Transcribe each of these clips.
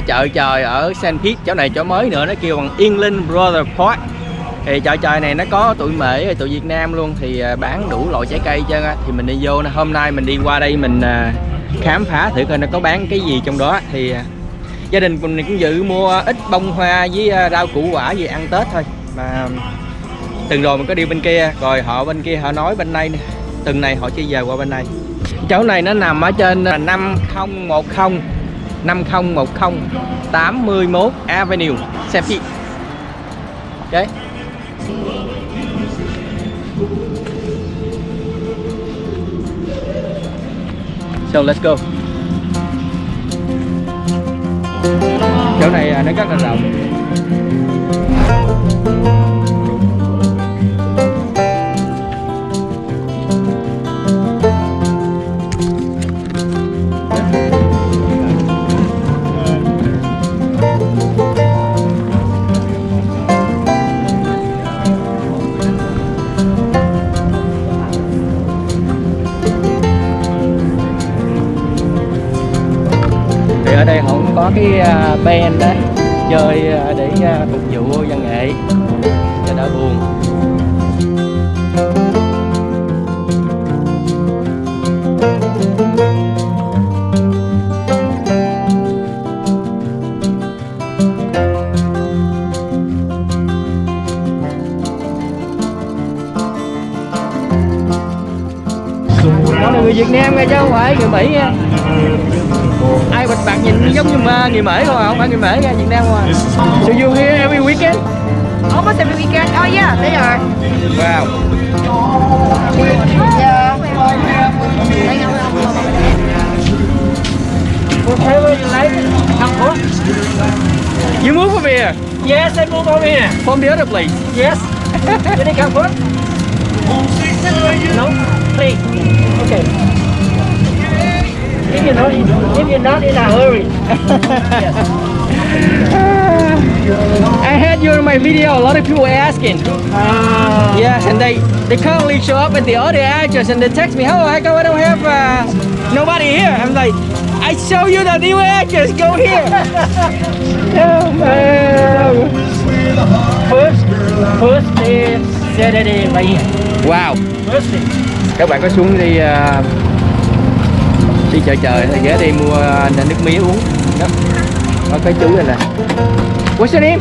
chợ trời ở St. Pete chỗ này chỗ mới nữa, nó kêu bằng England Brother Park. Thì chợ trời này nó có tụi mễ tụi Việt Nam luôn, thì à, bán đủ loại trái cây chứ thì mình đi vô hôm nay mình đi qua đây mình à, khám phá thử coi nó có bán cái gì trong đó. Thì à, gia đình mình cũng dự mua ít bông hoa với rau củ quả gì ăn Tết thôi. Mà từng rồi mình có đi bên kia, rồi họ bên kia họ nói bên đây từng tuần này họ chưa về qua bên đây. Chỗ này nó nằm ở trên 5010 5010 81 Avenue Sepi Ok. So let's go. Chỗ này à, nó rất là rộng. Cái à, band đó chơi à, để à, phục vụ văn nghệ. Cho đỡ buồn. Đó là người Việt Nam nghe chứ không phải người Mỹ nha bạc nhìn giống như người Mỹ không à không phải người Mỹ nha Việt Nam không à so you here every weekend Almost every weekend. Oh yeah, they are. wow Yeah. Whatever you like, you move from here Yes, I move over here. from the other place Yes. Did they come home? No? Please. Okay. If you're not, if you're not in a hurry. I had you in my video a lot of people were asking Ah. yes and they they currently show up at the other address and they text me oh I go I don't have uh, nobody here I'm like I show you the new address go here oh man First, first day Saturday right here. wow First day. các bạn có xuống đi à, đi chợ trời thì ghé đi mua à, nước mía uống. Đó. Có cái chú này nè. What's your name?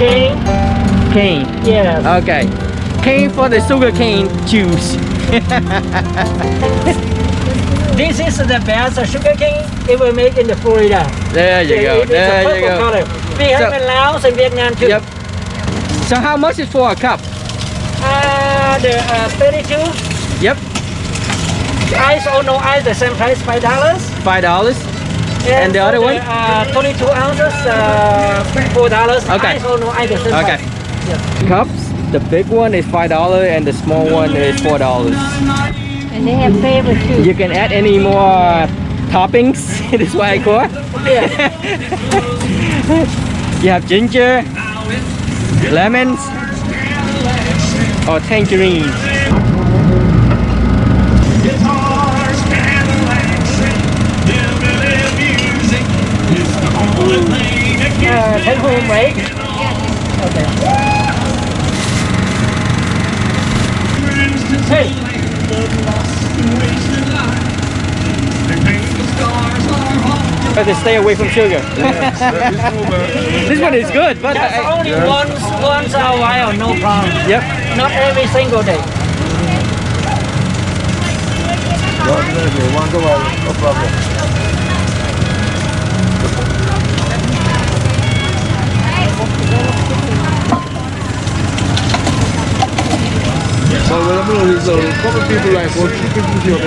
King. Kane Yes. okay Kane for the sugar cane juice. This is the best sugar cane it will make in the Florida. there you go. It there you go. color. We have So- in Laos and Vietnam too. yep. So how much is for a cup? Uh, the uh, 32 yep ice or no ice, the same price, five dollars. five dollars And the other one? Uh, 22 ounces, uh, four dollars. Okay. Ice or no ice, the same okay price. Yes. cups the big one is five dollar and the small one is four dollars And they have favorite too. you can add any more toppings this is why I call Yeah. You have ginger, lemons, or tangerines. Take home, right? Okay. Hey, But to stay away from sugar. this one is good, but that's I, only once, once a while, no problem. yep. Not every single day. Once a while, no problem. So what I'm doing is a couple people like chicken sushi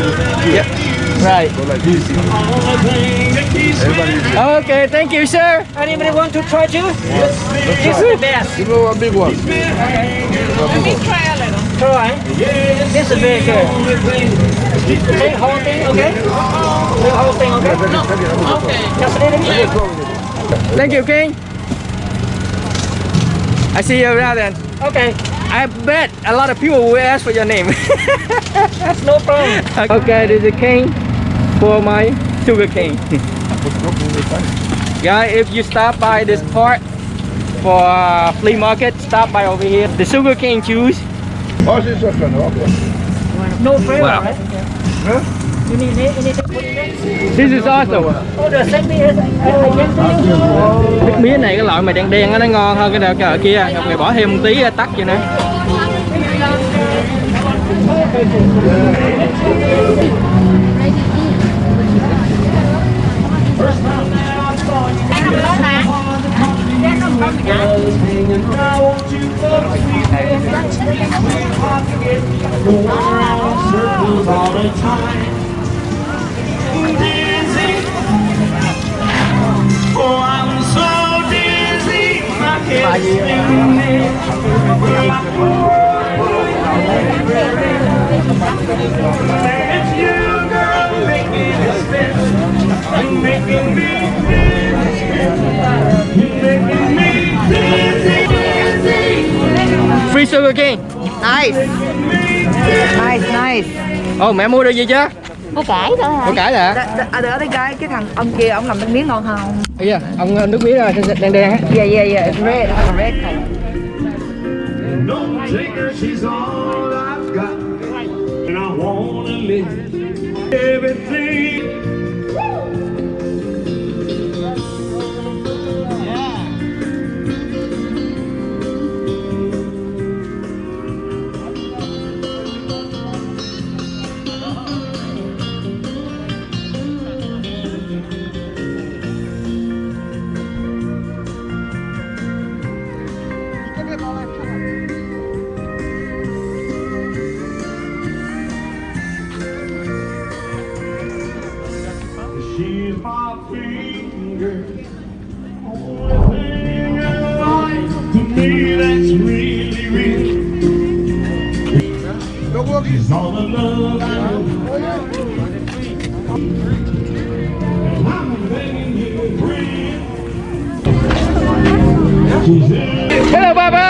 Yep. Right. So like this. Everybody Okay, thank you, sir. Anybody want to try too? This is the best. Give me one big one. Try. This is very good. Take whole thing, okay? Take whole thing, okay? Just a little bit. Thank you, King. I see you around then. Okay, I bet a lot of people will ask for your name. That's no problem. okay, this is cane for my sugar cane. Guys, if you stop by this part for uh, flea market, stop by over here. The sugar cane juice. Oh, sí, eso es bueno, ok. No flavor, Wow. right? Huh? You need it, you need. This is awesome. Oh, the same I, Nước mía này cái loại mà đen đen nó ngon hơn cái đợt cái ở kia. Ngọc này bỏ thêm một tí tắc vậy nữa. Free sugar cane. Nice. Nice, nice. Ồ mẹ mua được gì chưa? Có cải thôi hả? Có cải đ- À, đỡ đây cái cái thằng ông kia ông làm bánh miếng ngon không? Bây giờ ông ờ, nước mía ờ, đen đen á. Yeah, yeah, yeah. Red. Red color. Don't take her, she's all I've got. And I wanna live everything. Finger. Only thing in life to me that's really real. Is all the love I know. And I'm begging you, friend. Hello Baba.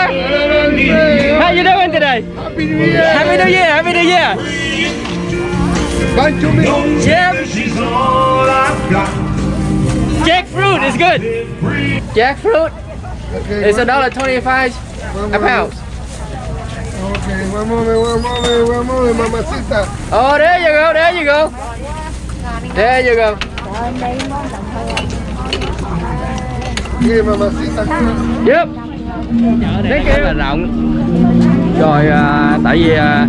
How you doing today? Happy New Year. Happy New Year. Happy New Year. Bye to me. Yep. She's all I've got. Jackfruit is good. Jackfruit Okay, is a dollar twenty-five a pound. Okay, one moment, one moment, one moment, mamacita. Oh, there you go. There you go. There you go. Okay, mamacita. Yep. Thank you. Rất là rộng. Rồi à, tại vì à,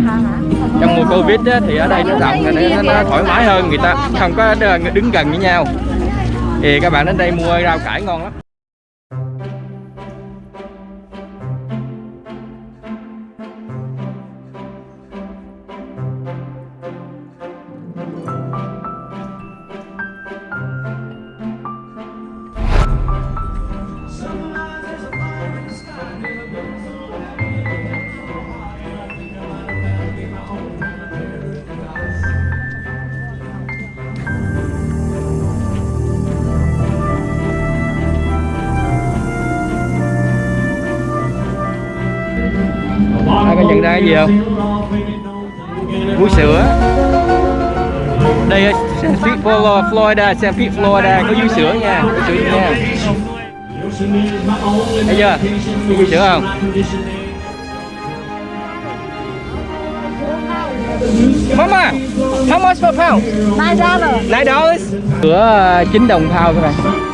trong mùa Covid á, thì ở đây nó rộng nên nó, nó thoải mái hơn người ta không có đứng gần với nhau. Thì các bạn đến đây mua rau cải ngon lắm. Ra cái gì không? Vú sữa. Đây ở St. Pete, Florida, St. Pete, Florida có vú sữa nha, vú sữa nha. Thấy chưa? Vú sữa không? Mama, how much per pound? Nine dollar. Nine dollars. Sữa ờ, 9 đồng pound các bạn. Này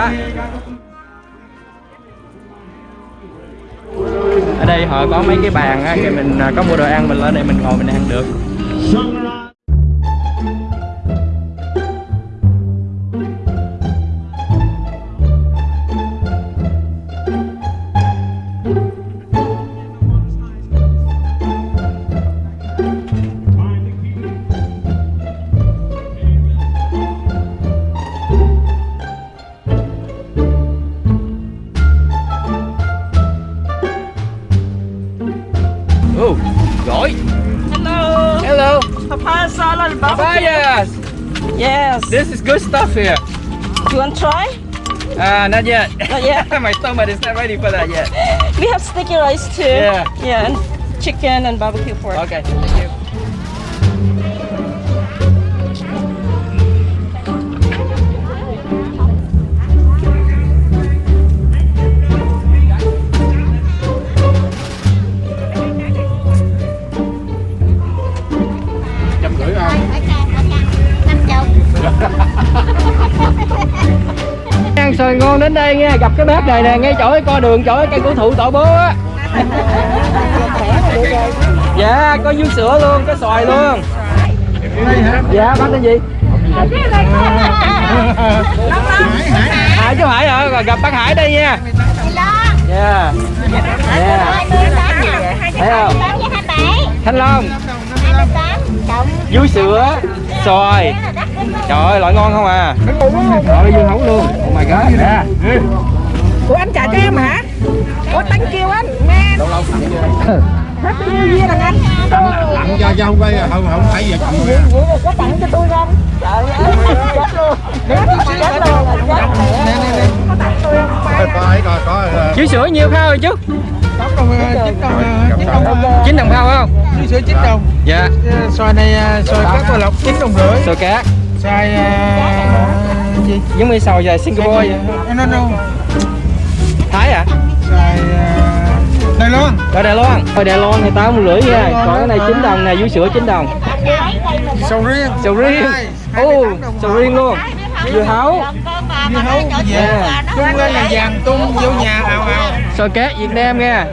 quá. Ở đây họ có mấy cái bàn á, thì mình à, có mua đồ ăn mình lên đây mình ngồi mình ăn được. This is good stuff here. Do you want to try? Ah, not yet. Not yet. My stomach is not ready for that yet. We have sticky rice too. Yeah. Yeah, and chicken and barbecue pork. Okay, nha, gặp cái bếp này nè, ngay chỗ cái coi đường, chỗ cái cây cổ thụ tổ bố á. Dạ, có dưa sữa luôn, có xoài luôn. Dạ, bác tên gì? Hải chú Hải hả? Rồi gặp bác Hải đây nha. Dạ. Dạ. Thấy không? Thanh Long. Dưa sữa, xoài. Trời ơi, loại ngon không à. Rồi dưa hấu luôn. Ủa anh trả cho em hả? Ủa thank you anh, man. Happy New Year thằng anh. Tặng cho cho không phải không không phải giờ chồng Vậy là có tặng cho tôi không? Trời ơi, chết luôn. Chết luôn, chết luôn. Có tặng tôi không? Coi coi coi có Dưa sữa nhiêu phao rồi chú? gặp xong. chín đồng phao không? Dưa sữa 9 đồng, Dạ. xoài này xoài cát qua lọc 9 đồng rưỡi, Xoài cá. xoài gì? Giống như sầu dài Singapore vậy. No, no, Thái à? xoài à, Đài Loan. Rồi Đài Loan. Rồi Đài Loan thì tám rưỡi nha. Còn cái này 9 đồng nè, dưa sữa 9 đồng. Sầu riêng. Sầu riêng. Hai, Ồ, 28 đồng sầu riêng luôn. Dưa hấu. Dưa hấu. Yeah. Tung lên là vàng tung vô nhà ào ào. Xoài cá Việt Nam nha.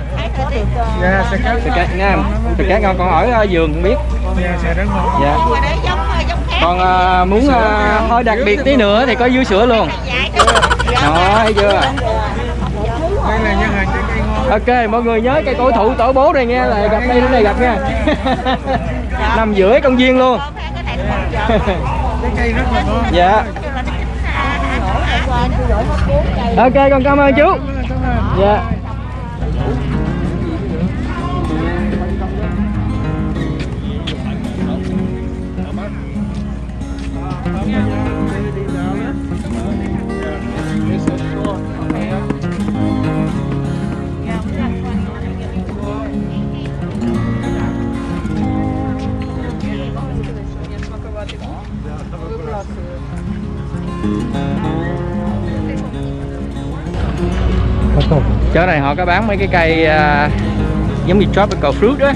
Dạ, xoài cát. Xoài cá Việt Nam. Xoài cá ngon còn ở ờ, vườn không biết. Dạ, xoài rất ngon. Dạ. Còn à, muốn à, hơi đặc biệt tí nữa thì có dưa sữa luôn. Đó, thấy chưa? Đây là. Ok, mọi người nhớ cây cổ thụ tổ bố đây nghe là gặp đây đến đây gặp nha. Nằm giữa công viên luôn. Dạ. Ok, con cảm ơn chú. Dạ. Chỗ này họ có bán mấy cái cây uh, giống như tropical fruit á.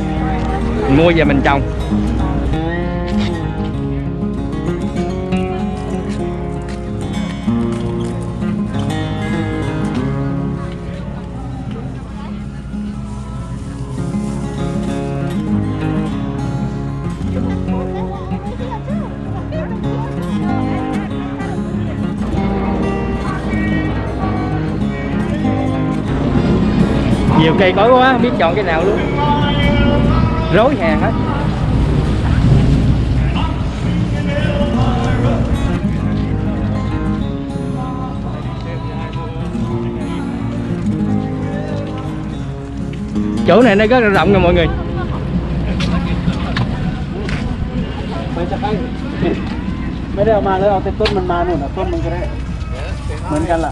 Mình mua về mình trồng. nhiều cây cối quá không biết chọn cái nào luôn. Rối hàng hết. Chỗ này nó rất là rộng nha mọi người. Mấy đứa mà lấy ao tết tốt mình mà luôn à? mana, tốt mình mana, đấy. Mình menggerak, là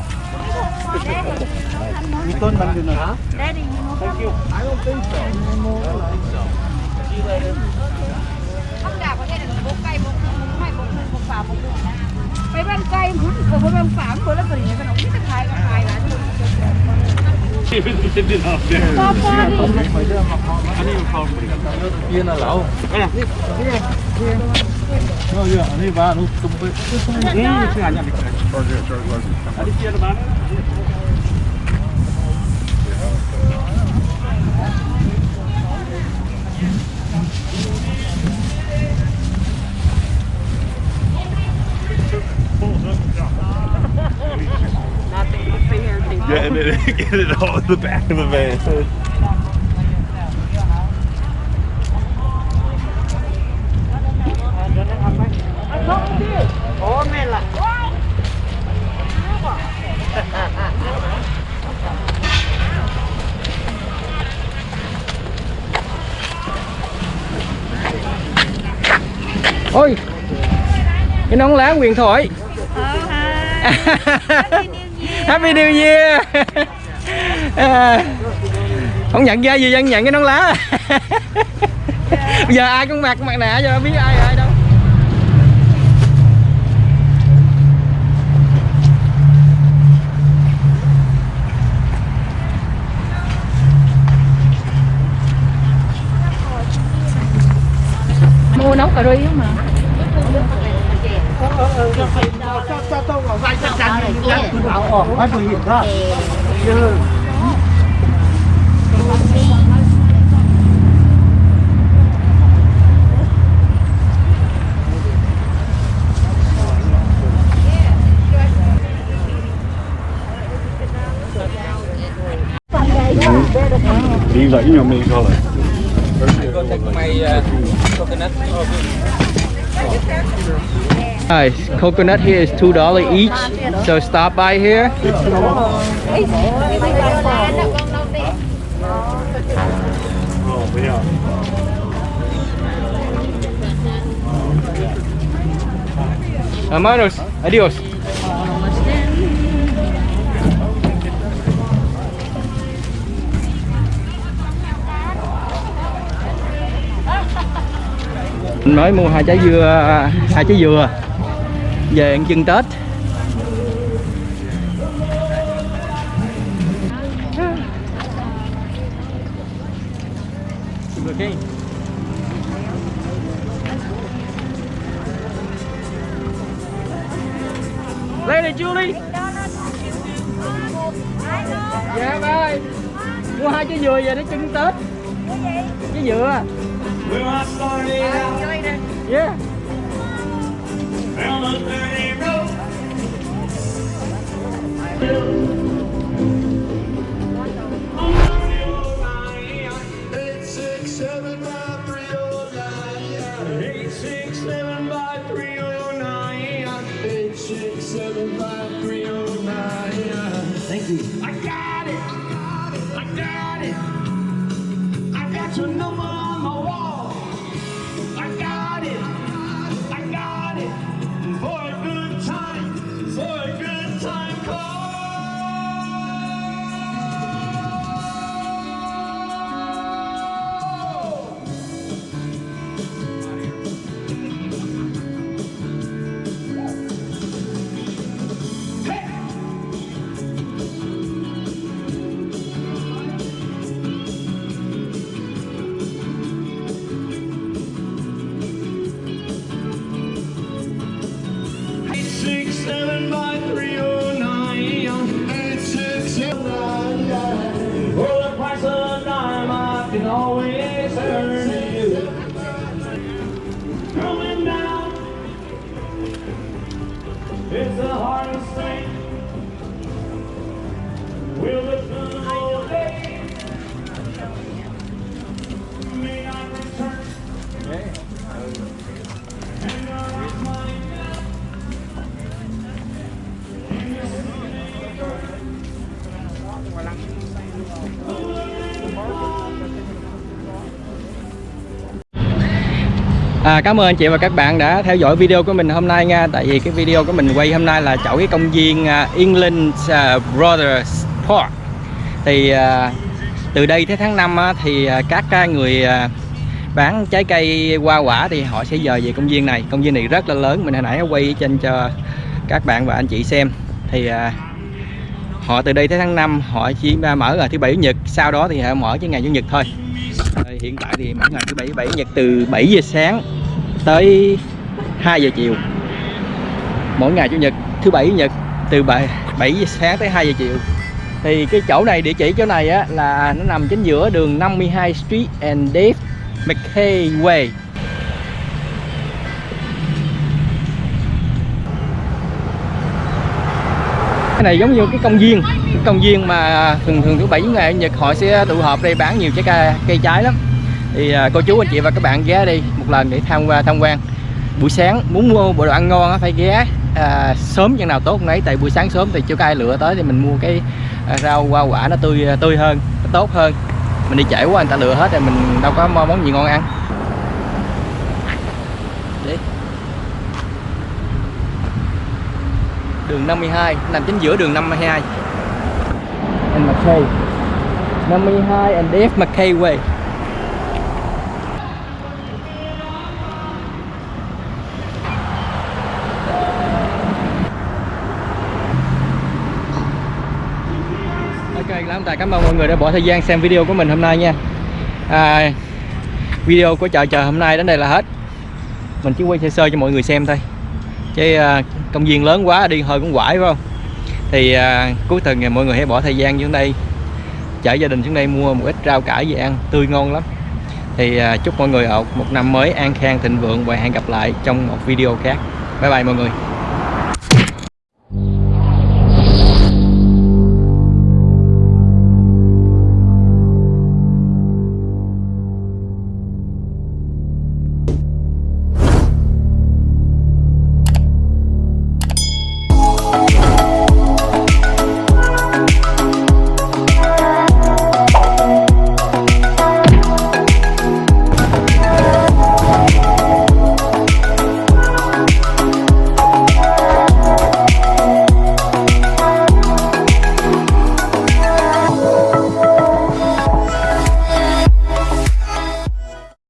return Mandarin. Huh? Daddy, you know Thank you. I don't think so. I don't think so. See you later. Không đào có thể được bốc cây, bốc mày, bốc mày, bốc phá, bốc mày. Mấy bán cây, bốc mày, bốc phá, bốc lá bưởi, cái nó biết cái thái, cái thái là được. Ini and then get it all in the back of the van. Ôi, cái nón lá quyền thoại Happy New Year. À, không nhận ra gì dân nhận cái nón lá. Bây giờ ai cũng mặc mặt nạ cho biết ai ai đâu. Mua nấu cà ri không mà đi dẫy nhau mình thôi Hãy subscribe cho kênh Ghiền Mì Gõ Để không bỏ lỡ những video hấp dẫn Guys, coconut here is two dollar each. So stop by here. Oh. Hermanos, adios. Mình mới mua hai trái dưa, hai trái dừa về ăn chân Tết. Okay. Này Julie. Dạ ba ơi Mua hai trái dừa về để trưng Tết. Trái dừa. Yeah I got it. I got it. I got your number on my wall. À, cảm ơn anh chị và các bạn đã theo dõi video của mình hôm nay nha. Tại vì cái video của mình quay hôm nay là chỗ cái công viên uh, England uh, Brothers Park. Thì uh, từ đây tới tháng 5 uh, thì uh, các uh, người uh, bán trái cây hoa quả thì họ sẽ dời về công viên này. Công viên này rất là lớn, mình hồi nãy quay trên cho các bạn và anh chị xem. Thì uh, họ từ đây tới tháng 5 họ chỉ mở là thứ bảy chủ nhật. Sau đó thì họ mở cái ngày chủ nhật thôi. Hiện tại thì mỗi ngày thứ bảy bảy nhật từ 7 giờ sáng tới 2 giờ chiều. Mỗi ngày chủ nhật thứ bảy nhật từ 7, 7 giờ sáng tới 2 giờ chiều. Thì cái chỗ này địa chỉ chỗ này á là nó nằm chính giữa đường 52 Street and Dave McKay Way. Cái này giống như cái công viên cái công viên mà thường thường thứ bảy ngày nhật họ sẽ tụ họp đây bán nhiều trái cây, cây trái lắm thì à, cô chú anh chị và các bạn ghé đi một lần để tham qua tham quan. Buổi sáng muốn mua bộ đồ ăn ngon phải ghé à, sớm chừng nào tốt nấy tại buổi sáng sớm thì chưa có ai lựa tới thì mình mua cái à, rau hoa quả nó tươi à, tươi hơn nó tốt hơn. Mình đi trễ quá người ta lựa hết rồi mình đâu có món gì ngon ăn. Đi. Đường 52 nằm chính giữa đường 52 and McKay. 52 and F McKay Way Ok lắm tài cảm ơn mọi người đã bỏ thời gian xem video của mình hôm nay nha. À, video của chợ chờ hôm nay đến đây là hết. Mình chỉ quay sơ sơ cho mọi người xem thôi. Chứ à, công viên lớn quá đi hơi cũng quải phải không? Thì à, cuối tuần ngày mọi người hãy bỏ thời gian xuống đây. Chở gia đình xuống đây mua một ít rau cải về ăn tươi ngon lắm. Thì à, chúc mọi người ở một năm mới an khang thịnh vượng và hẹn gặp lại trong một video khác. Bye bye mọi người.